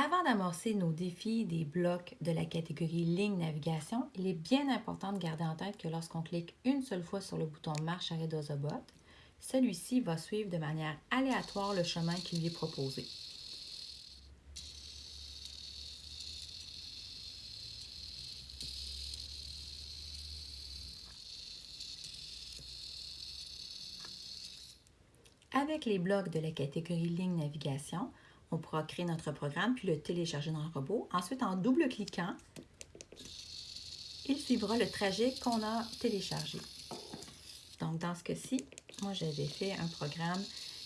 Avant d'amorcer nos défis des blocs de la catégorie ligne navigation, il est bien important de garder en tête que lorsqu'on clique une seule fois sur le bouton Marche arrêt d'Ozobot, celui-ci va suivre de manière aléatoire le chemin qui lui est proposé. Avec les blocs de la catégorie ligne navigation, on pourra créer notre programme puis le télécharger dans le robot. Ensuite, en double-cliquant, il suivra le trajet qu'on a téléchargé. Donc, dans ce cas-ci, moi, j'avais fait un programme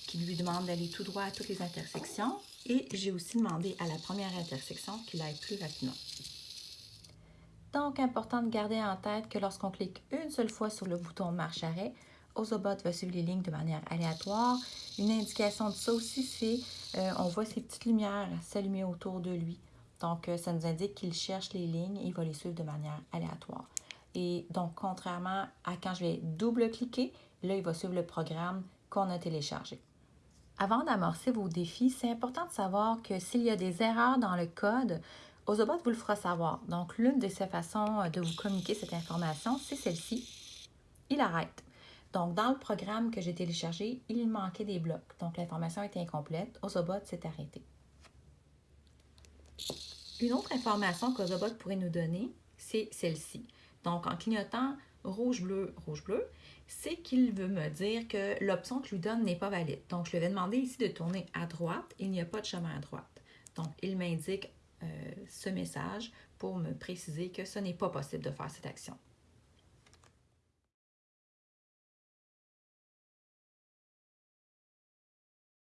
qui lui demande d'aller tout droit à toutes les intersections et j'ai aussi demandé à la première intersection qu'il aille plus rapidement. Donc, important de garder en tête que lorsqu'on clique une seule fois sur le bouton marche-arrêt, Ozobot va suivre les lignes de manière aléatoire. Une indication de ça aussi, c'est euh, on voit ces petites lumières s'allumer autour de lui. Donc, euh, ça nous indique qu'il cherche les lignes et il va les suivre de manière aléatoire. Et donc, contrairement à quand je vais double-cliquer, là, il va suivre le programme qu'on a téléchargé. Avant d'amorcer vos défis, c'est important de savoir que s'il y a des erreurs dans le code, Ozobot vous le fera savoir. Donc, l'une de ses façons de vous communiquer cette information, c'est celle-ci. Il arrête. Donc, dans le programme que j'ai téléchargé, il manquait des blocs. Donc, l'information était incomplète. Ozobot s'est arrêté. Une autre information qu'Ozobot pourrait nous donner, c'est celle-ci. Donc, en clignotant rouge-bleu, rouge-bleu, c'est qu'il veut me dire que l'option que je lui donne n'est pas valide. Donc, je lui vais demander ici de tourner à droite. Il n'y a pas de chemin à droite. Donc, il m'indique euh, ce message pour me préciser que ce n'est pas possible de faire cette action.